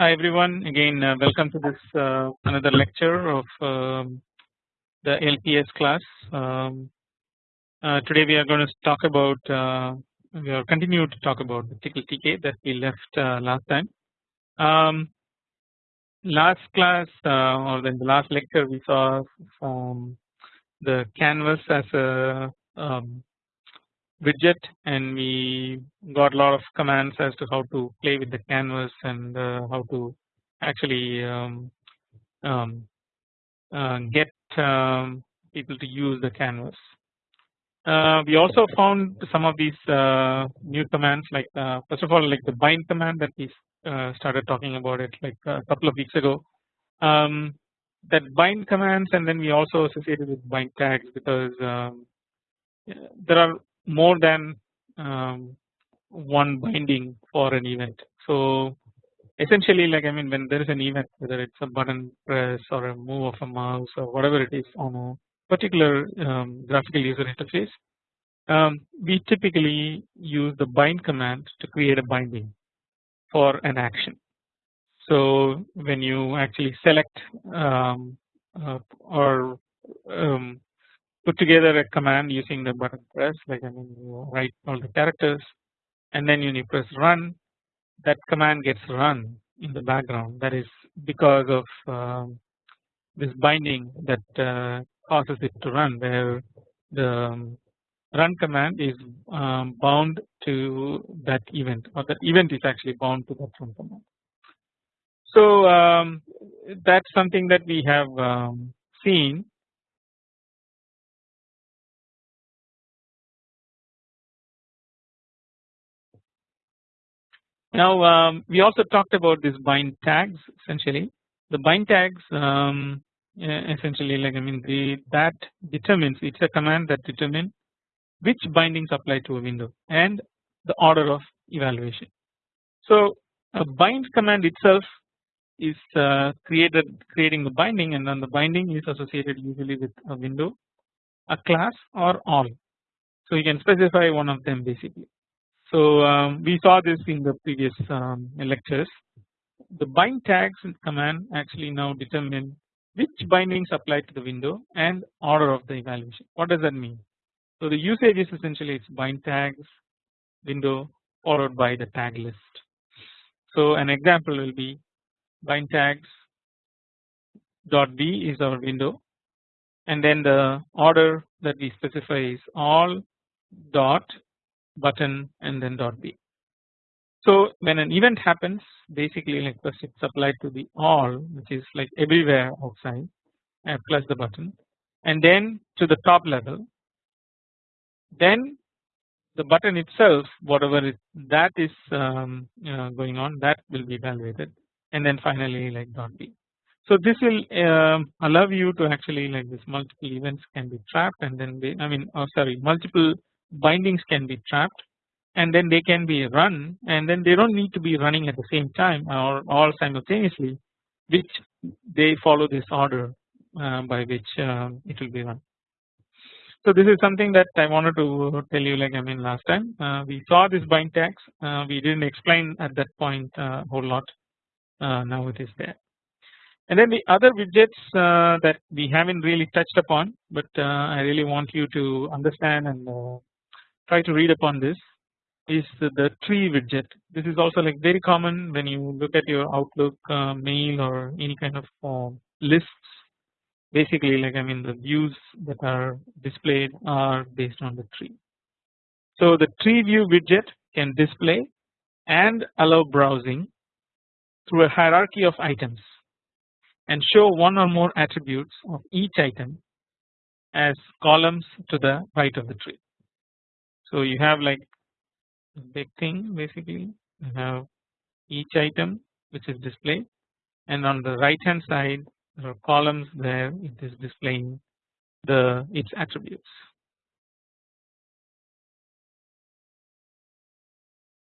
Hi everyone again uh, welcome to this uh, another lecture of um, the LPS class. Um, uh, today we are going to talk about uh, we are continue to talk about the Tcl TK that we left uh, last time. Um, last class uh, or in the last lecture we saw um, the canvas as a um, widget and we got a lot of commands as to how to play with the canvas and uh, how to actually um, um, uh, get um, people to use the canvas. Uh, we also found some of these uh, new commands like uh, first of all like the bind command that we uh, started talking about it like a couple of weeks ago. Um, that bind commands and then we also associated with bind tags because um, there are more than um, one binding for an event. So essentially like I mean when there is an event whether it's a button press or a move of a mouse or whatever it is on a particular um, graphical user interface um, we typically use the bind command to create a binding for an action. So when you actually select um, uh, or um, put together a command using the button press like I mean you write all the characters and then you press run that command gets run in the background that is because of um, this binding that uh, causes it to run where the um, run command is um, bound to that event or that event is actually bound to that run command. So um, that's something that we have um, seen Now um, we also talked about this bind tags essentially the bind tags um, essentially like I mean the that determines it's a command that determines which bindings apply to a window and the order of evaluation. So a bind command itself is uh, created creating the binding and then the binding is associated usually with a window a class or all. So you can specify one of them basically. So um, we saw this in the previous um, lectures. The bind tags command actually now determine which bindings apply to the window and order of the evaluation. What does that mean? So the usage is essentially it's bind tags window followed by the tag list. So an example will be bind tags dot b is our window and then the order that we specify is all dot button and then dot b. So when an event happens basically like first it's applied to the all which is like everywhere outside uh, plus the button and then to the top level then the button itself whatever it, that is um, uh, going on that will be evaluated and then finally like dot b. So this will uh, allow you to actually like this multiple events can be trapped and then they, I mean oh sorry multiple bindings can be trapped and then they can be run and then they don't need to be running at the same time or all simultaneously which they follow this order uh, by which uh, it will be run. So this is something that I wanted to tell you like I mean last time uh, we saw this bind tags uh, we didn't explain at that point a uh, whole lot uh, now it is there. And then the other widgets that we haven't really touched upon but I really want you to understand and try to read upon this is the tree widget. This is also like very common when you look at your Outlook uh, mail or any kind of uh, lists. Basically, like I mean, the views that are displayed are based on the tree. So the tree view widget can display and allow browsing through a hierarchy of items and show one or more attributes of each item as columns to the right of the tree. So you have like big thing basically you have each item which is displayed and on the right hand side there are columns there it is displaying the its attributes.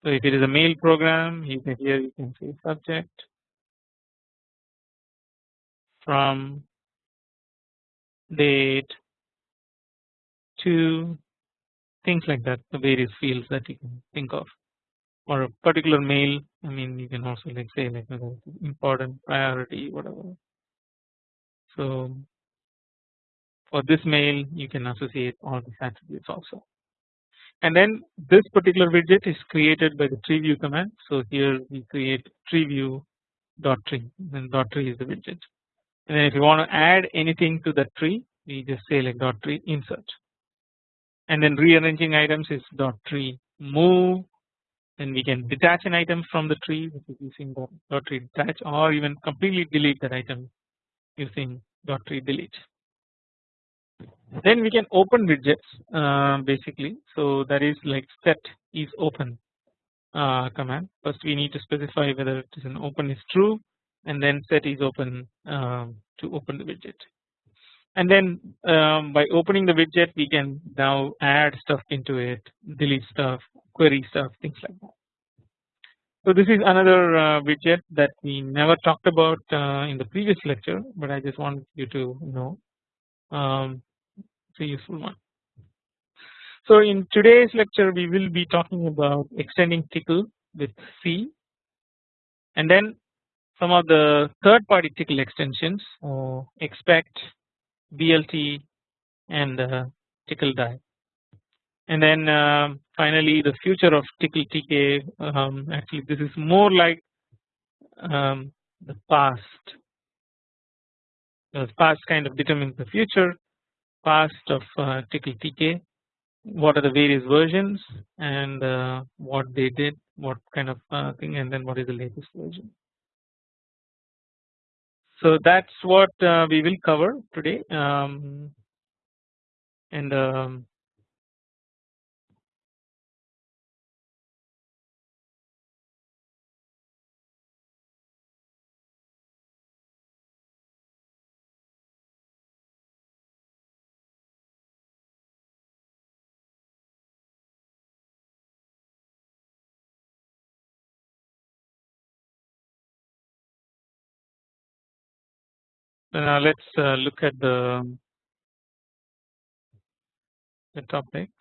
So if it is a mail program you can here you can see subject from date to things like that the various fields that you can think of. Or a particular mail I mean you can also like say like important priority whatever. So for this mail you can associate all these attributes also. And then this particular widget is created by the tree view command. So here we create tree view dot tree and dot tree is the widget. And then if you want to add anything to the tree we just say like dot tree insert and then rearranging items is dot tree. Move. Then we can detach an item from the tree which is using dot, tree detach or even completely delete that item using dot tree delete. Then we can open widgets uh, basically. So that is like set is open uh, command. First we need to specify whether it is an open is true and then set is open um, to open the widget and then um, by opening the widget we can now add stuff into it delete stuff query stuff things like that. So this is another uh, widget that we never talked about uh, in the previous lecture but I just want you to know um, it's a useful one. So in today's lecture we will be talking about extending tickle with C and then some of the third party tickle extensions uh, expect BLT and uh, Tcl die. And then uh, finally the future of tickle TK um, actually this is more like um, the past. The past kind of determines the future past of uh, Tcl TK what are the various versions and uh, what they did what kind of uh, thing and then what is the latest version. So that is what uh, we will cover today. Um, and Now let's uh, look at the, the topics.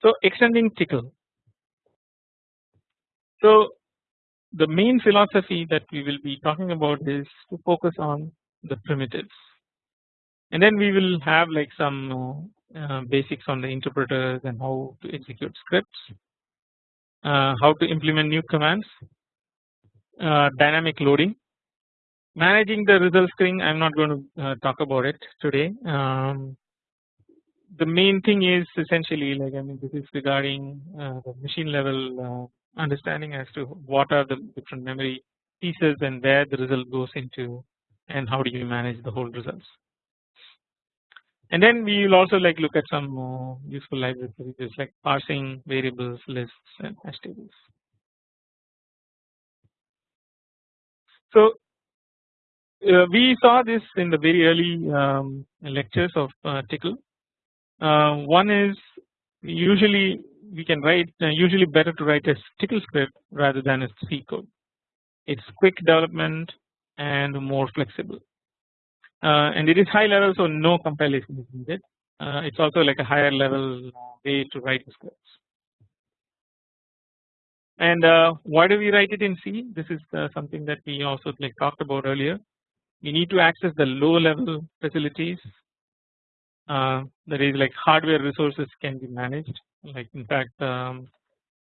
So extending Tcl. So the main philosophy that we will be talking about is to focus on the primitives and then we will have like some uh, basics on the interpreters and how to execute scripts, uh, how to implement new commands, uh, dynamic loading Managing the result string I am not going to uh, talk about it today. Um, the main thing is essentially like I mean this is regarding uh, the machine level uh, understanding as to what are the different memory pieces and where the result goes into and how do you manage the whole results. And then we will also like look at some useful libraries like parsing variables lists and hash tables. So uh, we saw this in the very early um, lectures of uh, Tcl. Uh, one is usually we can write uh, usually better to write a Tickle script rather than a C code. It's quick development and more flexible, uh, and it is high level, so no compilation is needed. Uh, it's also like a higher level way to write scripts. And why do we write it in C? This is something that we also like talked about earlier we need to access the low level facilities. Uh, that is like hardware resources can be managed. Like in fact um,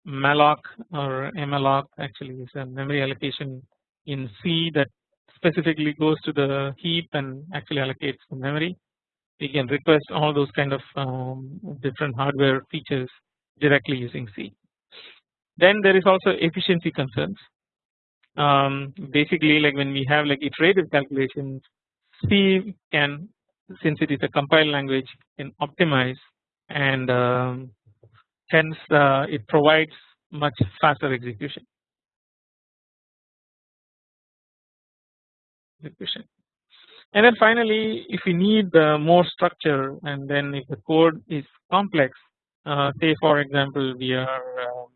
malloc or malloc actually is a memory allocation in C that specifically goes to the heap and actually allocates the memory. We can request all those kind of um, different hardware features directly using C. Then there is also efficiency concerns um, basically like when we have like iterative calculations C can since it is a compiled language can optimize and um, hence uh, it provides much faster execution. execution. And then finally if we need uh, more structure and then if the code is complex uh, say for example we are um,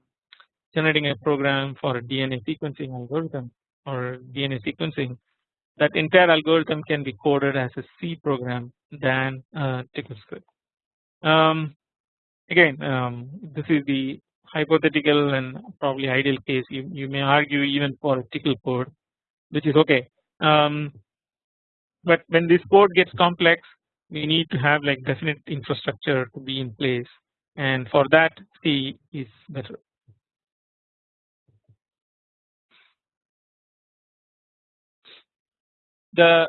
generating a program for a DNA sequencing algorithm or DNA sequencing that entire algorithm can be coded as a C program than a Tcl script. Um, again um, this is the hypothetical and probably ideal case you, you may argue even for a tickle code which is okay um, but when this code gets complex we need to have like definite infrastructure to be in place and for that C is better. The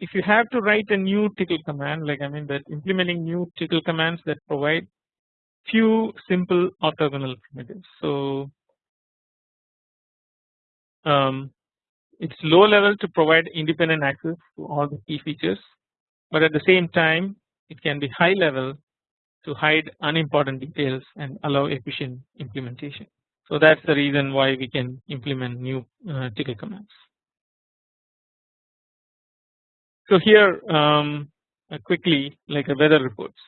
if you have to write a new tickle command like I mean that implementing new tickle commands that provide few simple orthogonal primitives. So um, it's low level to provide independent access to all the key features but at the same time it can be high level to hide unimportant details and allow efficient implementation. So that is the reason why we can implement new uh, tickle commands. So here um, uh, quickly like a weather reports.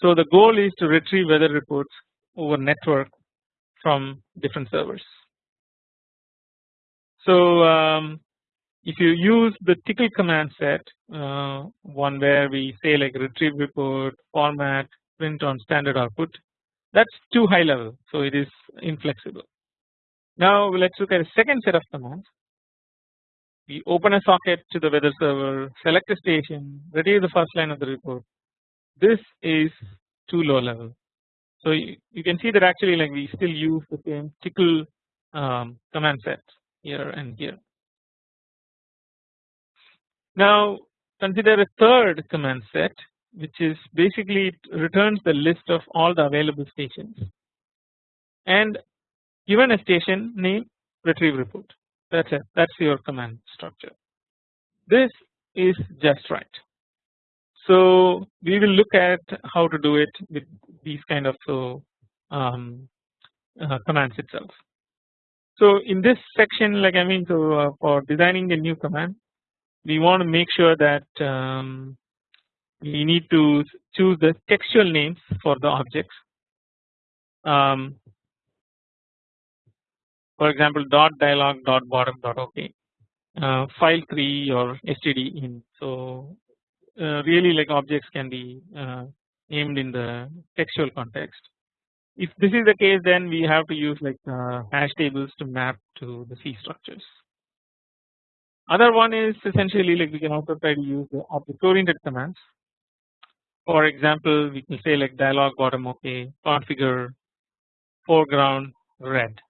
So the goal is to retrieve weather reports over network from different servers. So um, if you use the tickle command set uh, one where we say like retrieve report format print on standard output that's too high level so it is inflexible. Now let's look at a second set of commands we open a socket to the weather server select a station retrieve the first line of the report this is too low level. So you, you can see that actually like we still use the same tickle um, command set here and here. Now consider a third command set which is basically it returns the list of all the available stations and given a station name retrieve report that is it that is your command structure. This is just right. So we will look at how to do it with these kind of so um, uh, commands itself. So in this section like I mean so uh, for designing a new command we want to make sure that um, we need to choose the textual names for the objects. Um, for example, dot dialog dot bottom dot OK, uh, file three or std in. So uh, really like objects can be uh, named in the textual context. If this is the case, then we have to use like uh, hash tables to map to the C structures. Other one is essentially like we can also try to use the object oriented commands. For example, we can say like dialog bottom OK, configure foreground red.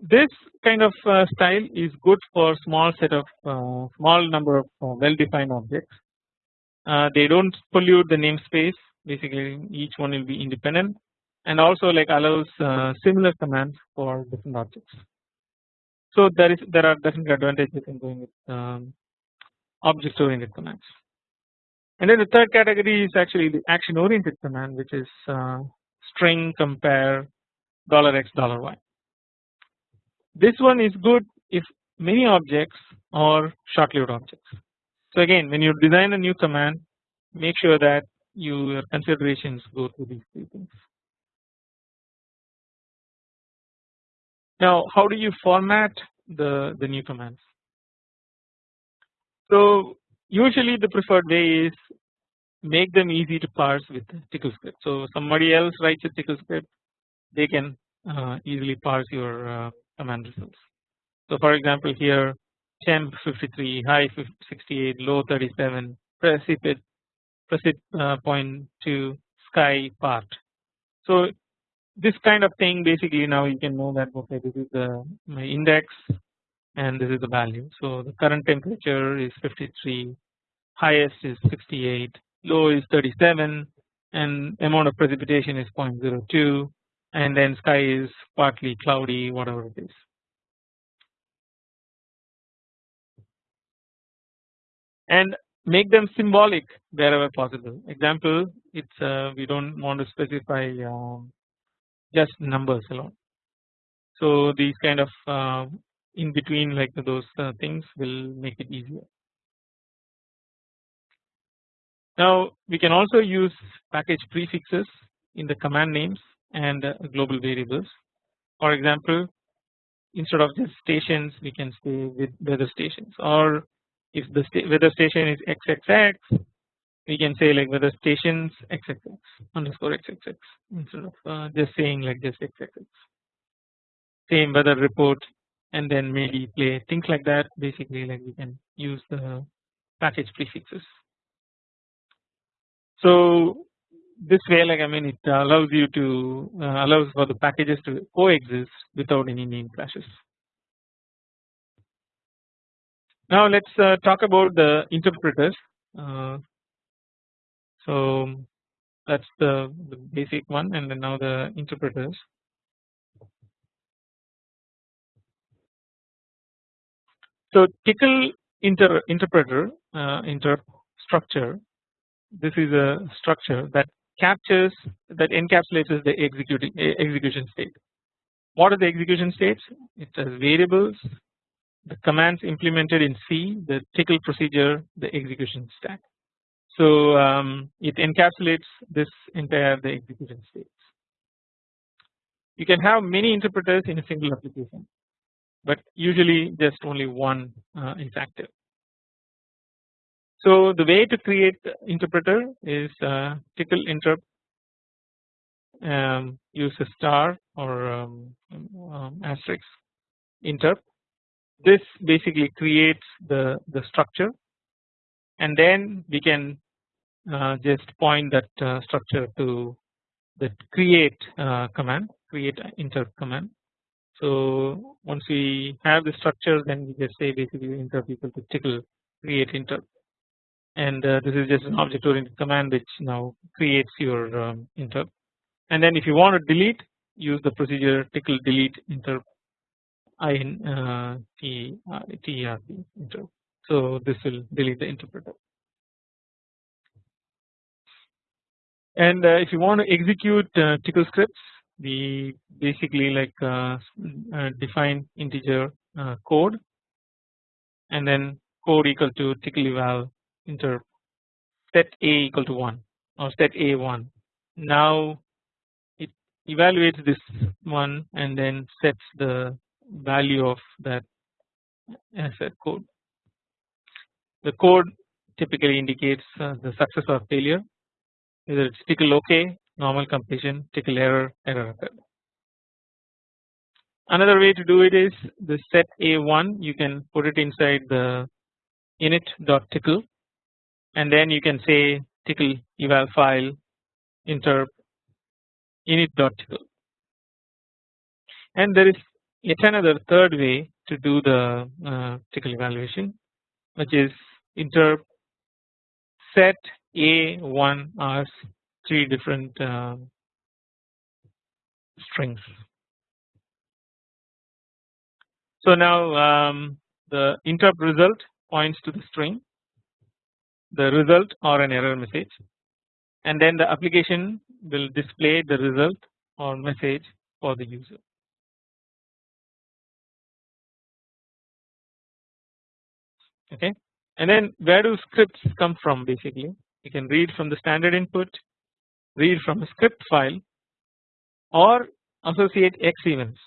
This kind of uh, style is good for small set of uh, small number of uh, well defined objects. Uh, they do not pollute the namespace basically each one will be independent and also like allows uh, similar commands for different objects. So there is there are definite advantages in going with um, object oriented commands. And then the third category is actually the action oriented command which is uh, string compare dollar $x dollar $y. This one is good if many objects are short lived objects. So again when you design a new command make sure that your considerations go through these three things. Now how do you format the, the new commands? So usually the preferred way is make them easy to parse with tickle script. So somebody else writes a tickle script they can uh, easily parse your uh, command results. So for example here temp 53 high 68 low 37 precipit precip uh, point to sky part. So this kind of thing basically now you can know that okay this is the index and this is the value. So the current temperature is 53 highest is 68 low is 37 and amount of precipitation is 0.02 and then sky is partly cloudy whatever it is. And make them symbolic wherever possible example it's uh, we don't want to specify um, just numbers alone. So these kind of uh, in between like those uh, things will make it easier. Now we can also use package prefixes in the command names and global variables. For example, instead of just stations we can say with weather stations or if the weather station is XXX we can say like weather stations xxx underscore xxx instead of uh, just saying like just xxx same weather report and then maybe play things like that basically like we can use the package prefixes. So this way like I mean it allows you to uh, allows for the packages to coexist without any name clashes. Now let us uh, talk about the interpreters. Uh, so that is the, the, basic one and then now the interpreters. So Tcl inter interpreter uh, inter structure this is a structure that captures that encapsulates the executing execution state. What are the execution states? It has variables, the commands implemented in C, the tickle procedure, the execution stack. So um, it encapsulates this entire the execution states. You can have many interpreters in a single application, but usually just only one uh, is active. So the way to create interpreter is uh, Tcl interp um, use a star or um, um, asterisk interp. This basically creates the the structure, and then we can uh, just point that uh, structure to the create uh, command, create interp command. So once we have the structure, then we just say basically interp equal to tickle create interp and uh, this is just an object oriented command which now creates your um, interp. And then if you want to delete use the procedure tickle delete interp. In uh, uh, terp interp. So this will delete the interpreter. And uh, if you want to execute uh, Tcl scripts we basically like uh, uh, define integer code. And then code equal to Tcl eval inter set a equal to 1 or set a 1 now it evaluates this one and then sets the value of that asset code. The code typically indicates uh, the success or failure either it's Tcl OK, normal completion, tickle error, error occurred. Another way to do it is the set a1 you can put it inside the init.tcl and then you can say tickle eval file interp init.tcl and there is yet another third way to do the uh, Tcl evaluation which is interp set a1 as three different uh, strings. So now um, the interp result points to the string the result or an error message. And then the application will display the result or message for the user. Okay, and then where do scripts come from basically? You can read from the standard input, read from a script file or associate X events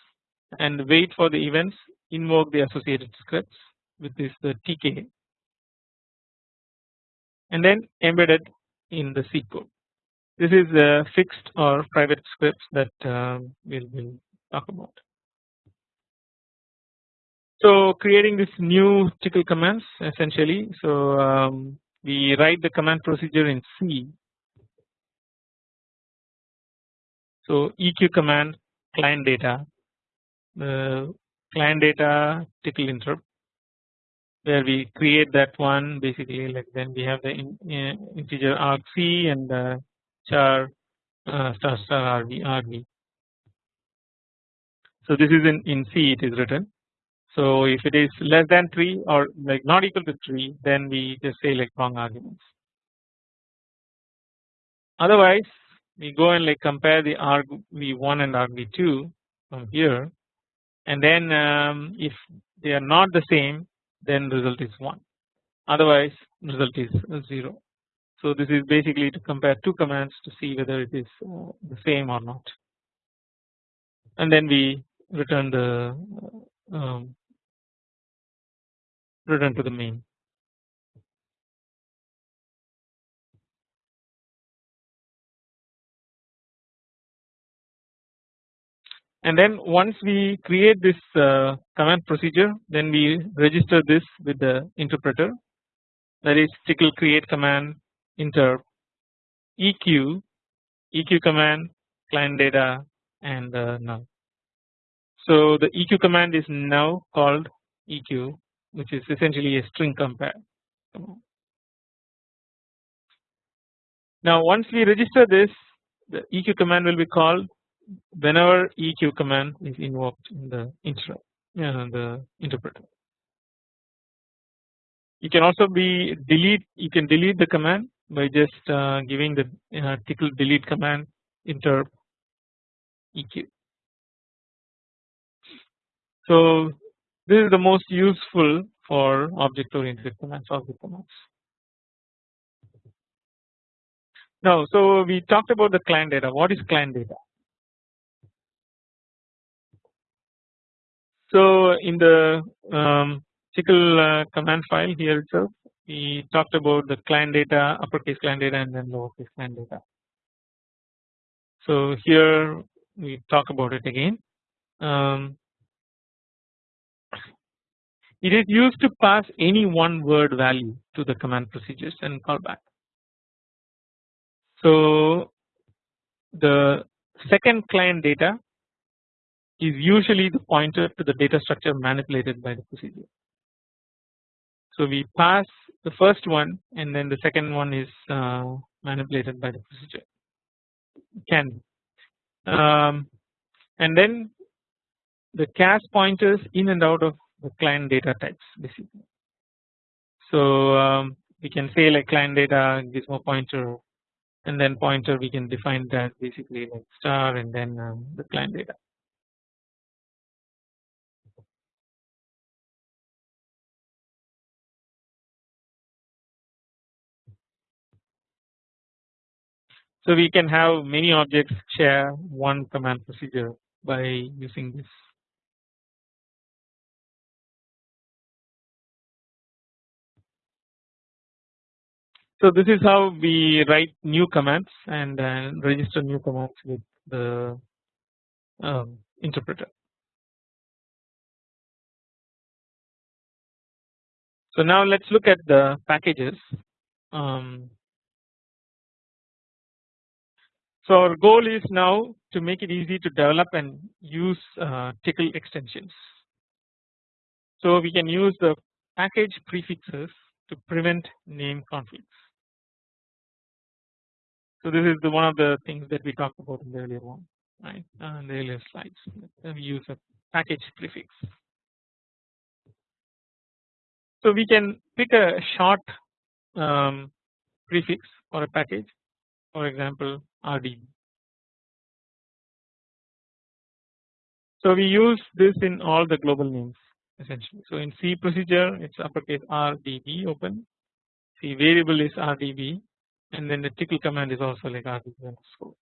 and wait for the events invoke the associated scripts with this the TK and then embedded in the C code. This is the fixed or private scripts that um, we'll, we'll talk about. So creating this new Tcl commands essentially. So um, we write the command procedure in C. So EQ command client data, the client data Tcl interp where we create that one basically like then we have the in, uh, integer argc and the char uh, star star rv rv. So this is in in C it is written. So if it is less than 3 or like not equal to 3 then we just say like wrong arguments. Otherwise we go and like compare the argv1 and argv2 from here and then um, if they are not the same then result is 1 otherwise result is 0. So this is basically to compare two commands to see whether it is uh, the same or not and then we return the uh, um, return to the main. And then once we create this uh, command procedure then we register this with the interpreter that is tickle create command interp eq eq command client data and uh, null. So the eq command is now called eq which is essentially a string compare. Now once we register this the eq command will be called whenever eq command is invoked in the interrupt uh, the interpreter. You can also be delete you can delete the command by just uh, giving the uh, tickle delete command interp eq. So this is the most useful for object oriented commands object commands. Now so we talked about the client data what is client data So in the um, tickle uh, command file here itself we talked about the client data uppercase client data and then lowercase client data. So here we talk about it again. Um, it is used to pass any one word value to the command procedures and callback. So the second client data is usually the pointer to the data structure manipulated by the procedure. So we pass the first one and then the second one is uh, manipulated by the procedure can um, and then the cache pointers in and out of the client data types basically. So um, we can say like client data gizmo pointer and then pointer we can define that basically like star and then um, the client data. So we can have many objects share one command procedure by using this. So this is how we write new commands and uh, register new commands with the um, interpreter. So now let's look at the packages. Um, So our goal is now to make it easy to develop and use uh, tickle extensions. So we can use the package prefixes to prevent name conflicts. So this is the one of the things that we talked about in the earlier one, right? Uh, in the earlier slides, we use a package prefix. So we can pick a short um, prefix for a package, for example, RDB. So we use this in all the global names essentially. So in C procedure it's uppercase RDB open, C variable is RDB and then the tickle command is also like RDB underscore.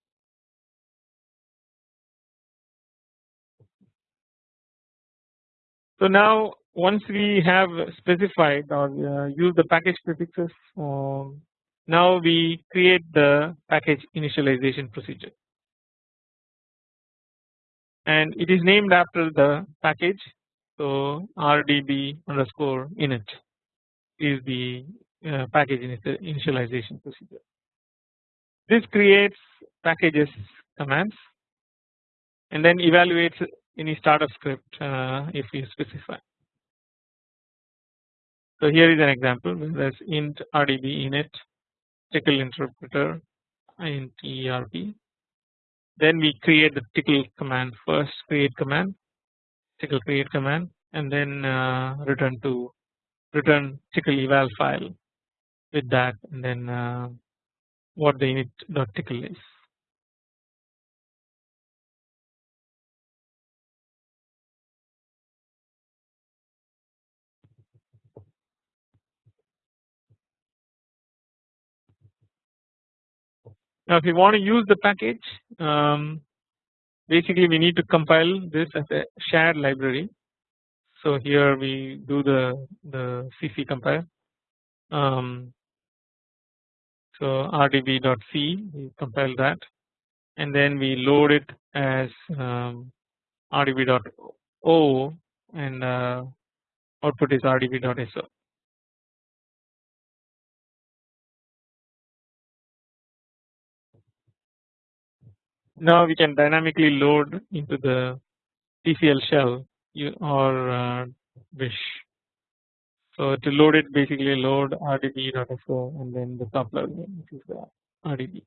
So now once we have specified or uh, use the package prefixes um, now we create the package initialization procedure and it is named after the package so rdb underscore init is the uh, package initialization procedure. This creates packages commands and then evaluates any startup script uh, if you specify. So here is an example there's int rdb init tickle interpreter in TERP. Then we create the tickle command first create command tickle create command and then uh, return to return tickle eval file with that and then uh, what the tickle is. Now if you want to use the package um, basically we need to compile this as a shared library. So here we do the the CC compile. Um, so rdb.c we compile that and then we load it as um, rdb.o and uh, output is rdb.so. Now we can dynamically load into the TCL shell or uh, wish. So to load it basically load rdb.so and then the top level which is the rdb.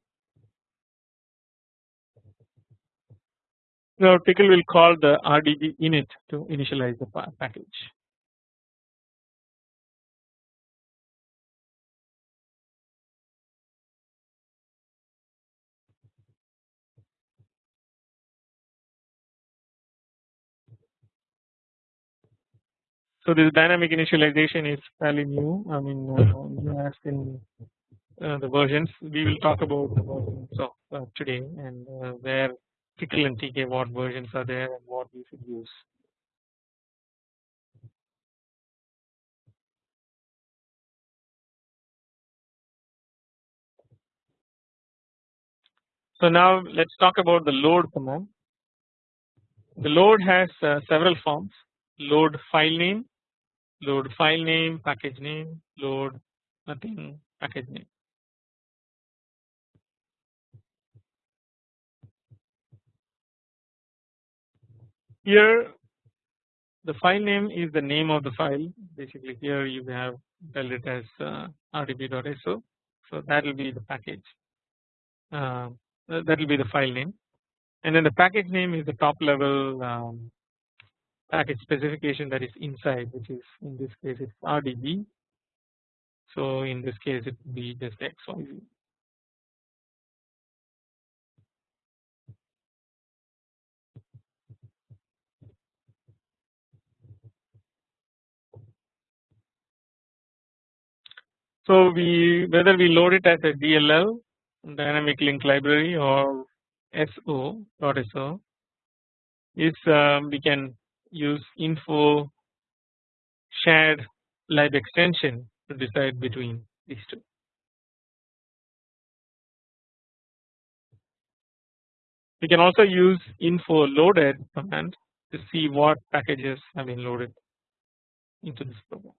Now Tcl will call the rdb init to initialize the package. So this dynamic initialization is fairly new. I mean, uh, as in uh, the versions, we will talk about the versions of uh, today and uh, where Tcl and TK what versions are there and what we should use. So now let's talk about the load command. The load has uh, several forms load file name, load file name, package name, load nothing, package name. Here the file name is the name of the file. Basically here you have tell it as uh, rdb.so so that will be the package. Uh, that will be the file name. And then the package name is the top level um, package specification that is inside which is in this case it's RDB. So in this case it would be just XYZ. So we whether we load it as a DLL dynamic link library or SO .so is um, we can use info shared lib extension to decide between these two. We can also use info loaded command to see what packages have been loaded into this program.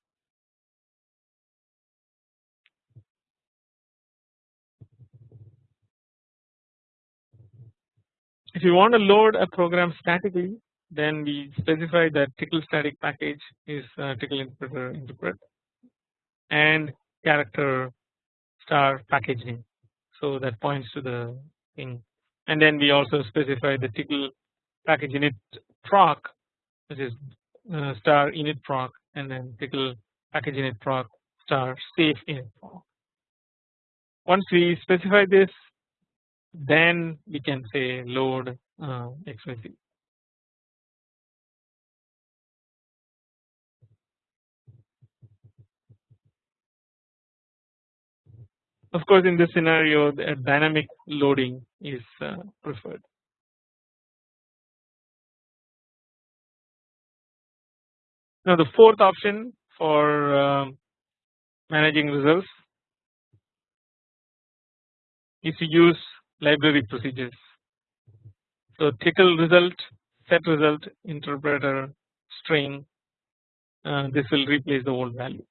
If you want to load a program statically then we specify that Tcl static package is uh, Tcl interpreter interpret and character star package name. So that points to the thing and then we also specify the Tcl package init proc which is uh, star init proc and then Tcl package init proc star safe init proc. Once we specify this then we can say load uh, XYZ. Of course in this scenario the dynamic loading is uh, preferred. Now the fourth option for uh, managing results is to use library procedures. So Tcl result, set result, interpreter, string uh, this will replace the old value.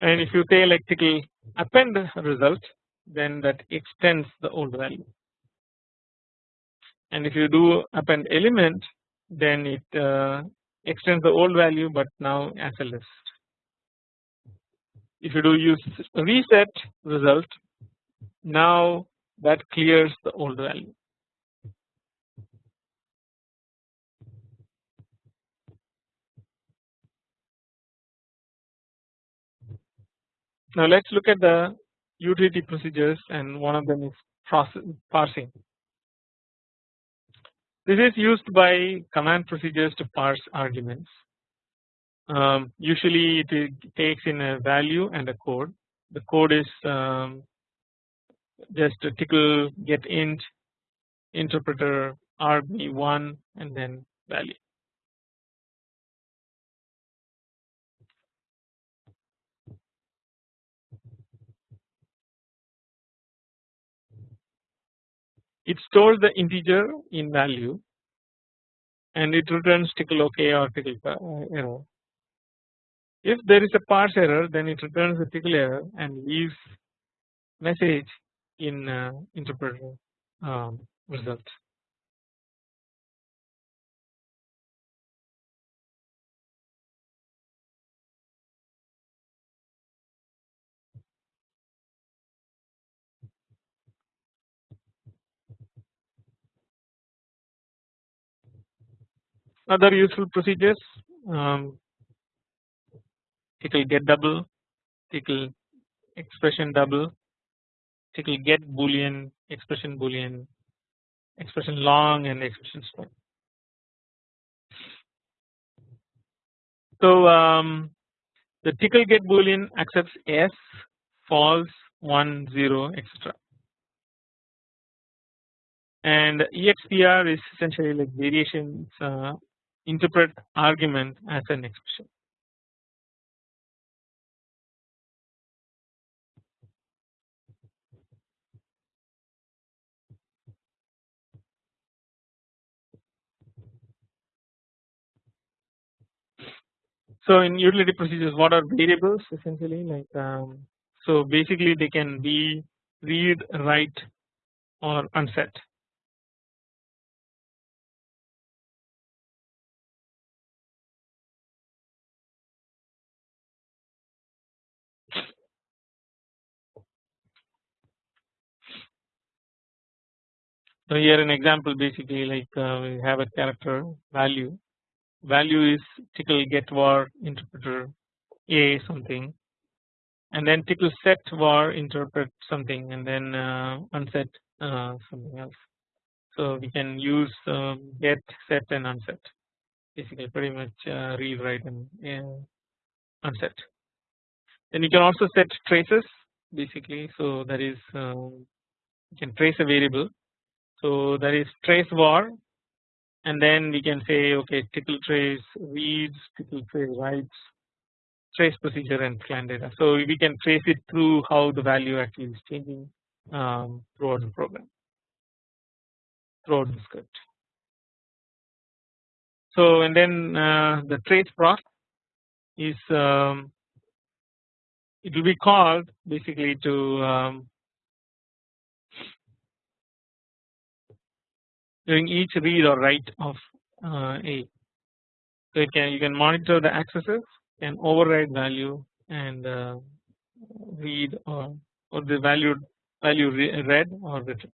And if you say like append result then that extends the old value and if you do append element then it uh, extends the old value but now as a list. If you do use reset result now that clears the old value. Now let us look at the utility procedures and one of them is process, parsing. This is used by command procedures to parse arguments. Um, usually it takes in a value and a code. The code is um, just a Tcl get int interpreter rb1 and then value. It stores the integer in value and it returns tickle ok or tickle uh, error. If there is a parse error then it returns the tickle error and leaves message in uh, interpreter um, result. Other useful procedures um, tickle get double, tickle expression double, tickle get boolean, expression boolean, expression long and expression small. So um, the tickle get boolean accepts s, false, 1, 0 etc. And EXPR is essentially like variations uh, interpret argument as an expression. So in utility procedures what are variables essentially like um, so basically they can be read write or unset So here an example basically like uh, we have a character value. Value is tickle get var interpreter a something. And then tickle set var interpret something and then uh, unset uh, something else. So we can use um, get set and unset. Basically pretty much uh, read write and uh, unset. Then you can also set traces basically. So that is um, you can trace a variable so that is trace var and then we can say okay tickle trace reads tickle trace writes trace procedure and client data. So we can trace it through how the value actually is changing um, throughout the program throughout the script. So and then uh, the trace proc is um, it will be called basically to um, during each read or write of uh, A. So can you can monitor the accesses, can override value and uh, read or or the value value read or written.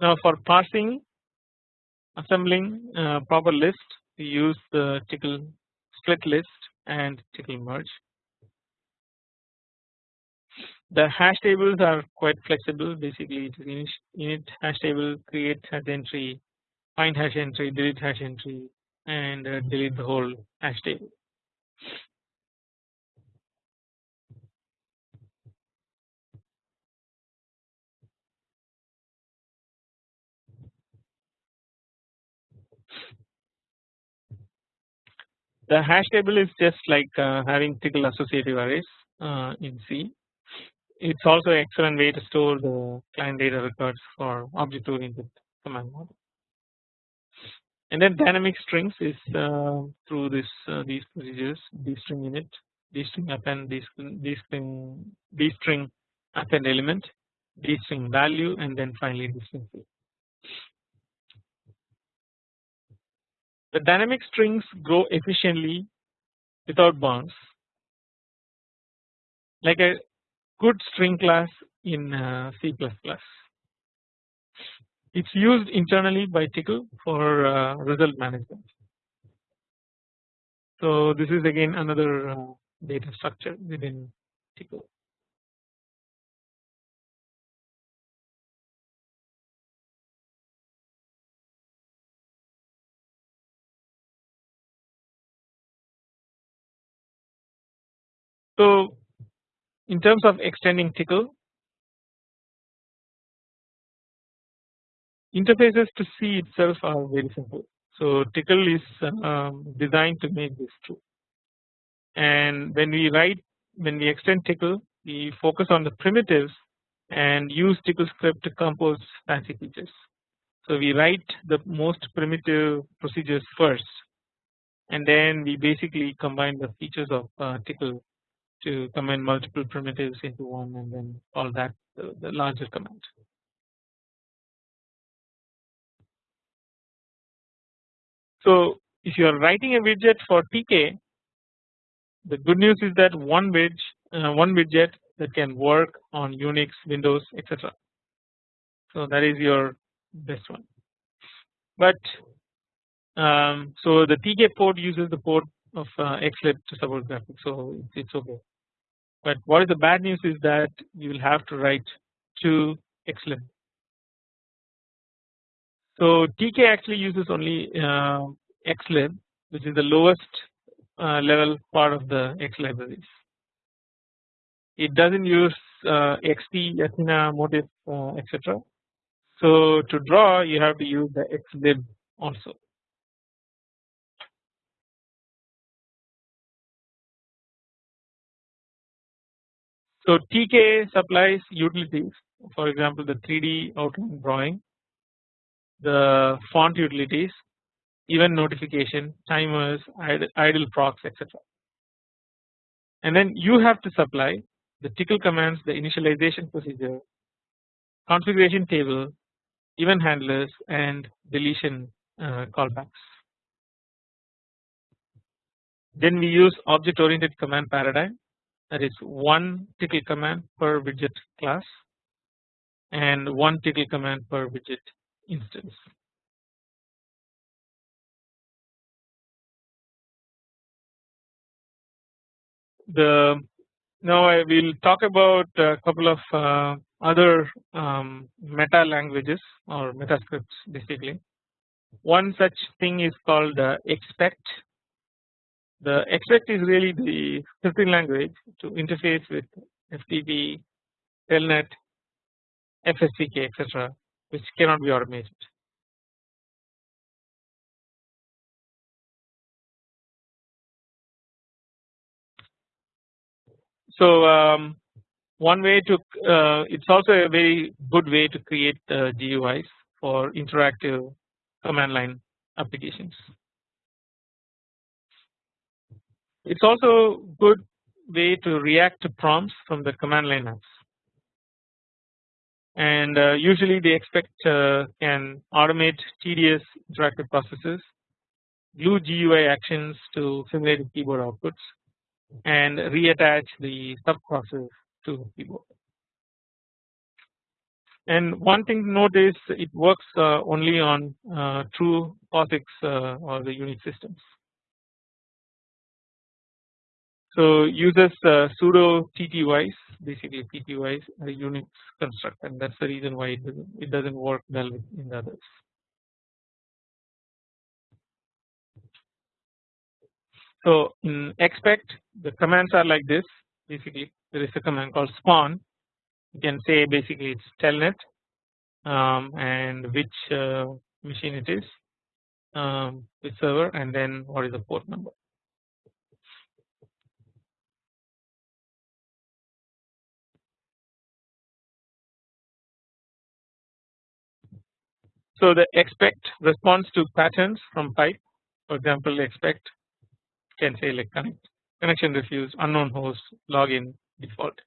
Now for parsing assembling uh, proper list we use the tickle split list and tickle merge. The hash tables are quite flexible basically it is init hash table create hash entry find hash entry delete hash entry and uh, delete the whole hash table. The hash table is just like uh, having tickle associative arrays uh, in C. It's also an excellent way to store the client data records for object oriented command model. And then dynamic strings is uh, through this these procedures dstring init, dstring append, dstring dstring append element, dstring value, and then finally dstring field. The dynamic strings grow efficiently without bounds like a good string class in uh, C++. It's used internally by Tickle for uh, result management. So this is again another uh, data structure within Tickle. So in terms of extending tickle interfaces to C itself are very simple. So tickle is um, designed to make this true and when we write when we extend tickle we focus on the primitives and use Tcl script to compose fancy features. So we write the most primitive procedures first and then we basically combine the features of uh, Tcl to combine multiple primitives into one and then call that the, the larger command. So if you are writing a widget for TK the good news is that one widget, uh, one widget that can work on Unix, Windows, etc. So that is your best one. But um, so the TK port uses the port of uh, XLib to support graphics, so it's, okay. But what is the bad news is that you will have to write to XLib. So TK actually uses only uh, XLib, which is the lowest uh, level part of the X libraries. It doesn't use uh, XT, Athena, Motif, uh, etc. So to draw, you have to use the xlib also. So TK supplies utilities, for example, the 3D outline drawing, the font utilities, event notification, timers, idle, procs, etc. And then you have to supply the Tcl commands, the initialization procedure, configuration table, event handlers, and deletion uh, callbacks. Then we use object oriented command paradigm that is one Tcl command per widget class and one Tcl command per widget instance. the now I will talk about a couple of uh, other um, meta languages or meta scripts basically. One such thing is called uh, expect. The expect is really the scripting language to interface with FTP, Telnet, FSCK etc which cannot be automated. So um, one way to uh, it's also a very good way to create uh, GUIs for interactive command line applications. It's also good way to react to prompts from the command line apps and uh, usually they expect uh, can automate tedious interactive processes, glue GUI actions to simulated keyboard outputs and reattach the sub process to keyboard. And one thing to note is it works uh, only on uh, true POSIX uh, or the Unix systems. So uses uh, pseudo TTYs basically TTYs a Unix construct and that's the reason why it doesn't, it doesn't work well in the others. So in expect the commands are like this basically there is a command called spawn you can say basically it's telnet um, and which uh, machine it is um, which server and then what is the port number. So the expect response to patterns from pipe for example expect can say like connect connection refused unknown host login default.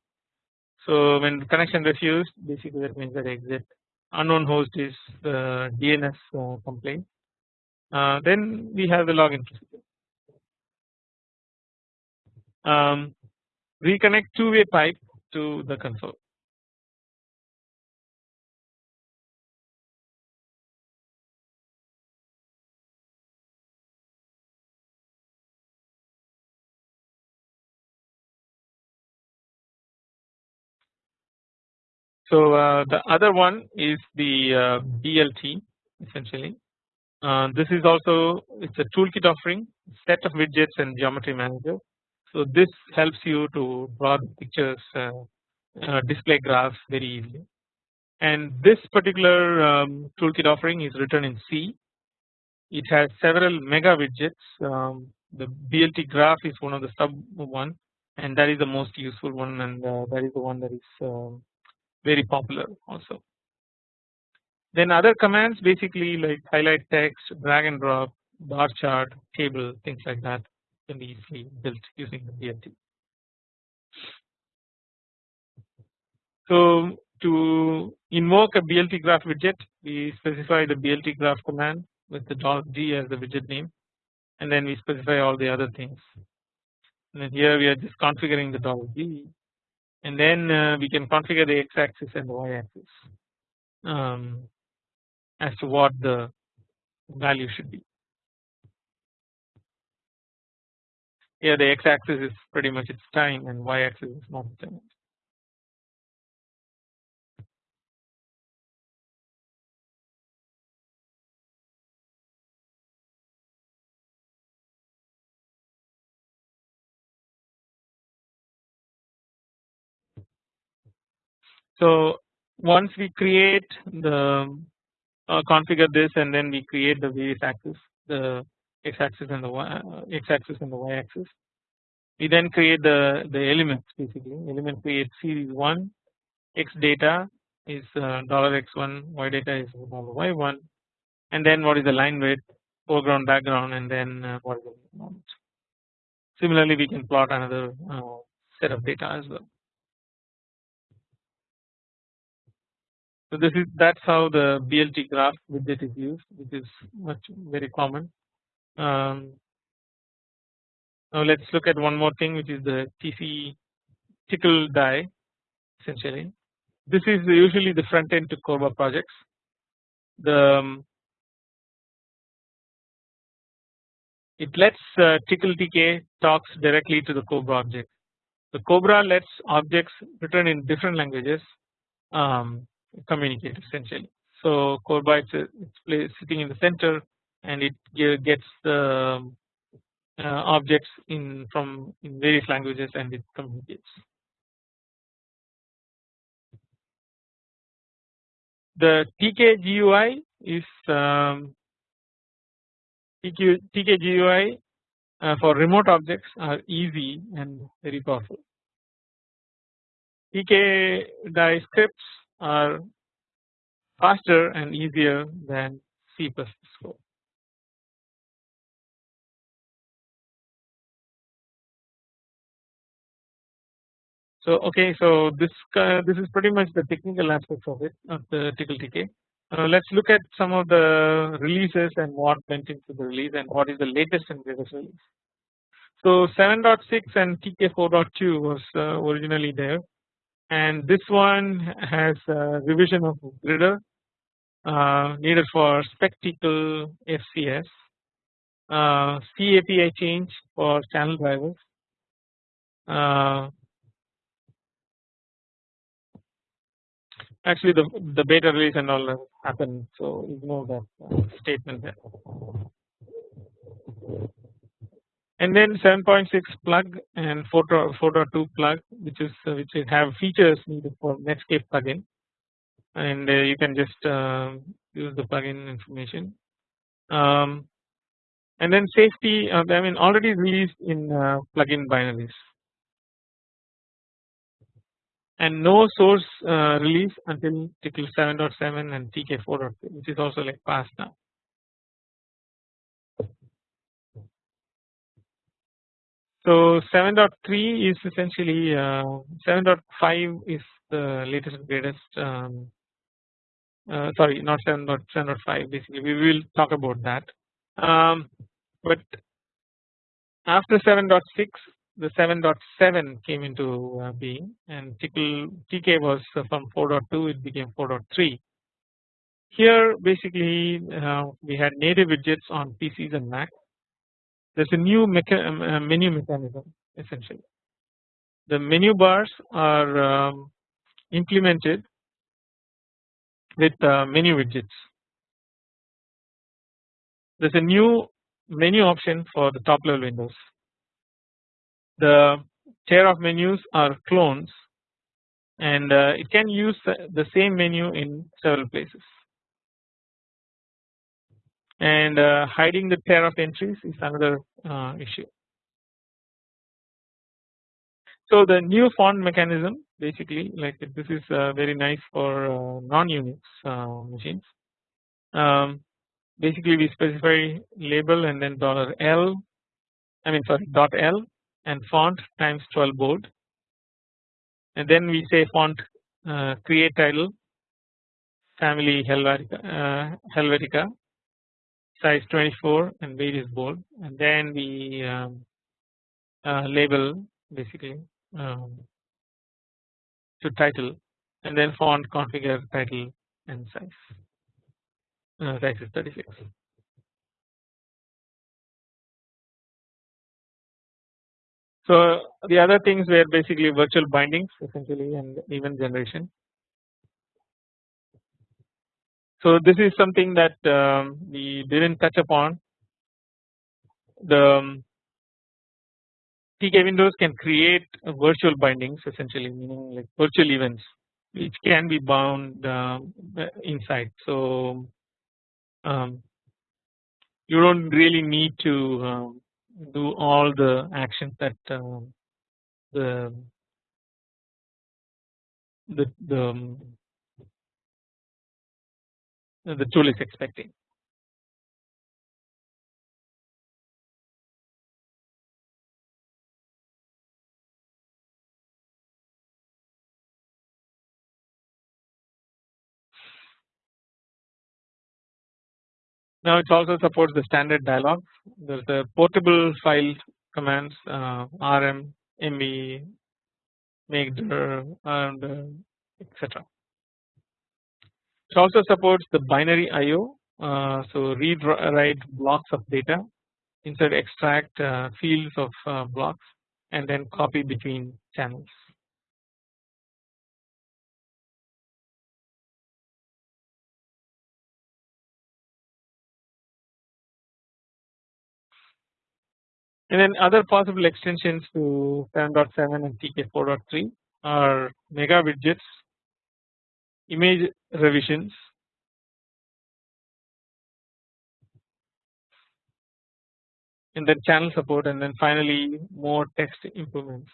So when connection refused basically that means that exit unknown host is the DNS complaint uh, then we have the login procedure. Um, reconnect two way pipe to the console. So uh, the other one is the uh, BLT essentially. Uh, this is also it's a toolkit offering set of widgets and geometry manager. So this helps you to draw the pictures, uh, uh, display graphs very easily. And this particular um, toolkit offering is written in C. it has several mega widgets um, the BLT graph is one of the sub one and that is the most useful one and uh, that is the one that is uh, very popular also. Then other commands basically like highlight text, drag and drop, bar chart, table things like that can be easily built using the BLT. So to invoke a BLT graph widget we specify the BLT graph command with the .g as the widget name and then we specify all the other things and then here we are just configuring the $g and then uh, we can configure the x axis and the y axis um, as to what the value should be. Here the x axis is pretty much its time and y axis is not time. So once we create the uh, configure this and then we create the various axes the x axis and the y uh, x axis and the y axis. We then create the the elements basically element create series 1 x data is uh, dollar uh, x1 y data is dollar y1 and then what is the line width foreground background and then uh, what is the moment. Similarly we can plot another uh, set of data as well. So this is that's how the BLT graph widget is used which is much very common. Um, now let's look at one more thing which is the TC tickle die essentially. This is usually the front end to CORBA projects. The um, it lets uh, tickle TK talks directly to the CORBA object. The CORBA lets objects written in different languages um, communicate essentially. So core bytes it's sitting in the center and it gets the uh, objects in from in various languages and it communicates. The TK GUI is um, TK, TK GUI uh, for remote objects are easy and very powerful. TK scripts are faster and easier than C++ code. So okay, so this uh, this is pretty much the technical aspects of it of the Tickle TK. Uh, let's look at some of the releases and what went into the release and what is the latest and greatest release. So 7.6 and TK 4.2 was uh, originally there and this one has a revision of Grider uh, needed for SpecTcl FCS, uh, CAPI change for channel drivers, uh, actually the the beta release and all happened so ignore that uh, statement there and then 7.6 plug and 4.2 plug which is uh, which have features needed for Netscape plugin. And uh, you can just uh, use the plugin information. Um, and then safety uh, I mean already released in plugin binaries. And no source release until Tickle 7.7 and TK 4.3 which is also like past now So 7.3 is essentially uh, 7.5 is the latest and greatest. Um, uh, sorry, not 7.7.5. Basically, we will talk about that. Um, but after 7.6, the 7.7 came into uh, being, and TK was from 4.2. It became 4.3. Here, basically, uh, we had native widgets on PCs and Mac there is a new mecha um, uh, menu mechanism essentially. The menu bars are um, implemented with uh, menu widgets. There is a new menu option for the top level windows. The chair of menus are clones and uh, it can use the same menu in several places. And uh, hiding the pair of entries is another uh, issue. So the new font mechanism basically like this is uh, very nice for non-Unix machines. Um, basically we specify label and then dollar $L I mean sorry dot L and font times 12 bold and then we say font uh, create title family Helvetica, uh, Helvetica size 24 and weight is bold and then we um, uh, label basically um, to title and then font configure title and size uh, size is 36. So the other things were basically virtual bindings essentially and event generation. So this is something that um, we didn't touch upon. The um, TK windows can create virtual bindings essentially meaning like virtual events which can be bound uh, inside. So um, you don't really need to um, do all the actions that um, the the the, the tool is expecting. Now it also supports the standard dialog. There's the portable file commands uh, rm, mb, make.dir and uh, etc. It also supports the binary IO, uh, so read write blocks of data, insert extract uh, fields of uh, blocks, and then copy between channels. And then other possible extensions to 7.7 and TK 4.3 are mega widgets, image revisions, and then channel support and then finally more text improvements.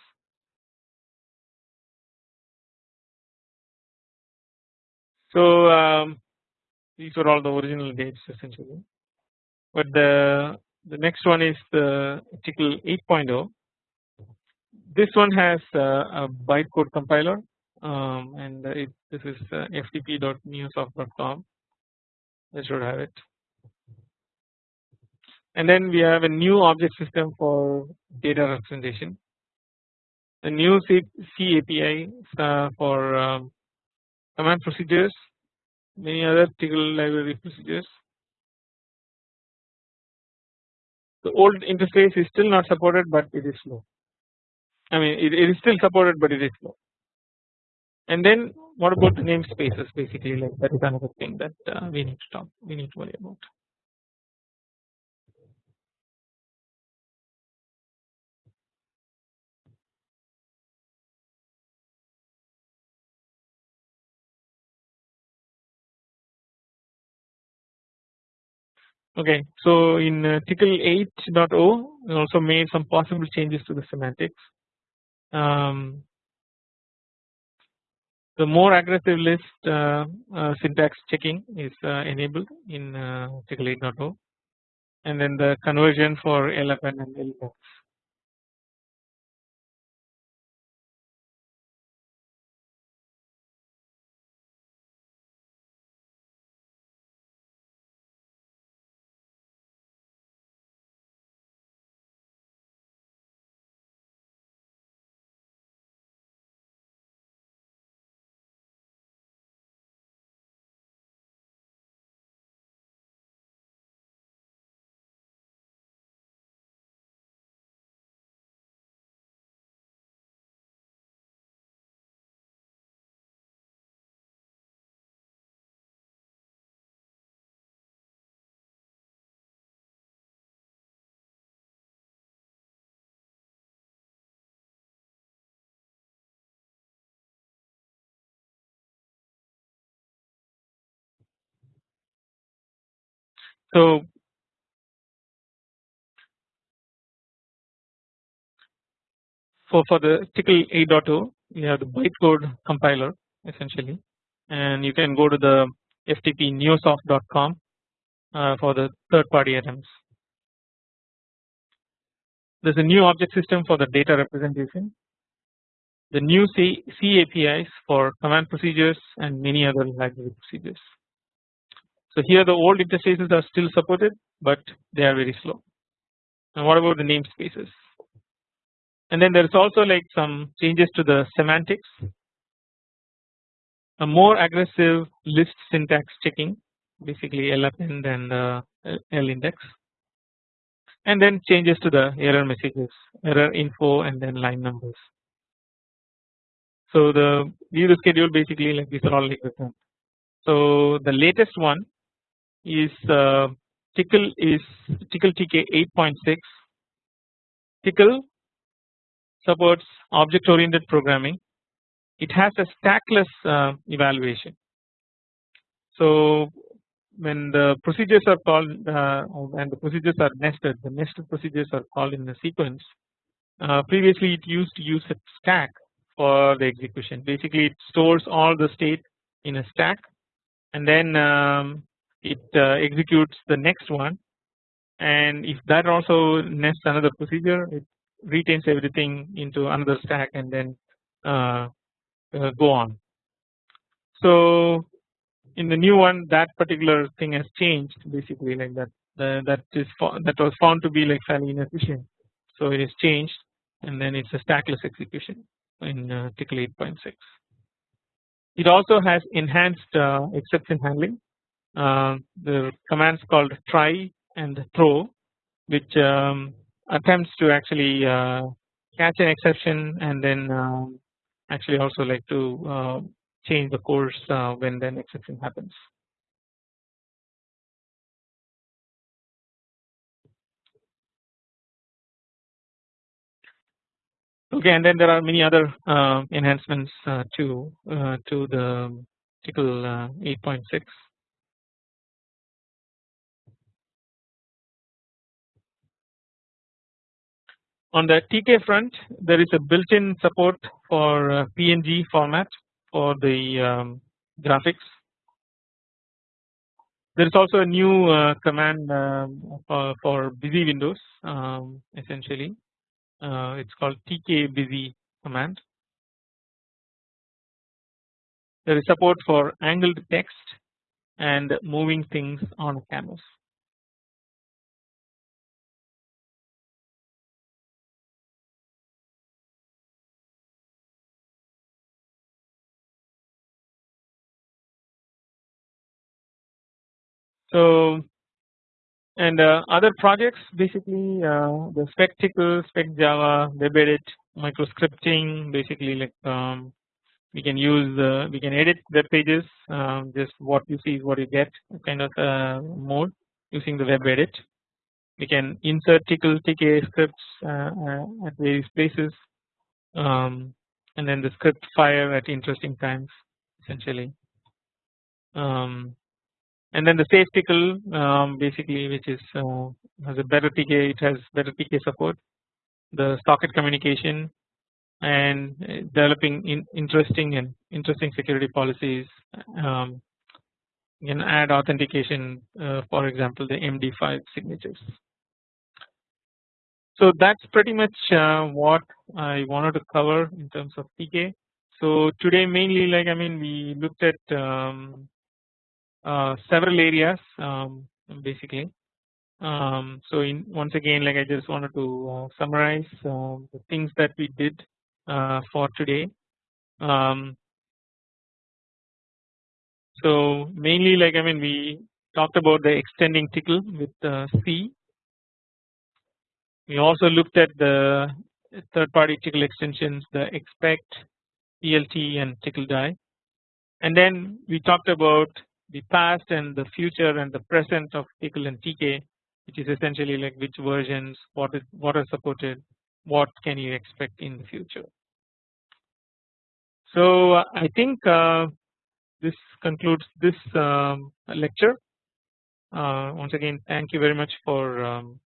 So um, these were all the original dates essentially, but the the next one is the Tcl 8.0. This one has uh, a bytecode compiler um, and it, this is uh, ftp.neosoft.com. I should have it. And then we have a new object system for data representation. A new C, C API uh, for um, command procedures, many other Tcl library procedures the old interface is still not supported but it is slow I mean it, it is still supported but it is slow and then what about the namespaces basically like that is another thing that uh, we need to talk we need to worry about Okay, so in uh, Tcl 8.0 we also made some possible changes to the semantics. Um, the more aggressive list uh, uh, syntax checking is uh, enabled in uh, Tcl 8.0 and then the conversion for LFN and LFS. So for for the Tickle 8.0, we have the bytecode compiler essentially, and you can go to the FTP neosoft.com uh, for the third-party items. There's a new object system for the data representation, the new C, C APIs for command procedures and many other library procedures. So here the old interfaces are still supported but they are very slow. And what about the namespaces? And then there is also like some changes to the semantics a more aggressive list syntax checking basically lappend and uh, lindex and then changes to the error messages error info and then line numbers. So the view schedule basically like these are all like. So the latest one is uh, Tcl is Tickle TK 8.6. Tickle supports object oriented programming it has a stackless uh, evaluation. So when the procedures are called uh, and the procedures are nested the nested procedures are called in the sequence uh, previously it used to use a stack for the execution basically it stores all the state in a stack and then um, it uh, executes the next one and if that also nests another procedure it retains everything into another stack and then uh, uh, go on. So in the new one that particular thing has changed basically like that uh, that is that was found to be like fairly inefficient. So it is changed and then it's a stackless execution in uh, Tcl 8.6. It also has enhanced uh, exception handling. Uh, the commands called try and throw which um, attempts to actually uh, catch an exception and then um, actually also like to uh, change the course uh, when an exception happens. Okay, and then there are many other uh, enhancements uh, to uh, to the Tcl uh, 8.6. On the TK front there is a built-in support for uh, PNG format for the um, graphics. There is also a new uh, command um, for, for, busy windows um, essentially uh, it is called TK busy command. There is support for angled text and moving things on canvas. So and uh, other projects basically uh, the SpecTcl, spec Java, web WebEdit, microscripting basically like um, we can use uh, we can edit web pages um, just what you see is what you get kind of uh, mode using the web edit. We can insert Tcl TK scripts uh, uh, at various places um, and then the script fire at interesting times essentially. Um, and then the safe Tcl um, basically which is uh, has a better TK it has better TK support the socket communication and uh, developing in interesting and interesting security policies um, you can add authentication uh, for example the MD5 signatures. So that's pretty much uh, what I wanted to cover in terms of TK. So today mainly like I mean we looked at um, several areas um, basically. Um, so in once again like I just wanted to uh, summarize uh, the things that we did uh, for today. Um, so mainly like I mean we talked about the extending tickle with uh, C. We also looked at the third party tickle extensions the expect, BLT and tickle die and then we talked about the past and the future and the present of Tcl and TK which is essentially like which versions what is what are supported what can you expect in the future. So uh, I think uh, this concludes this um, lecture uh, once again thank you very much for um,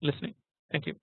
listening thank you.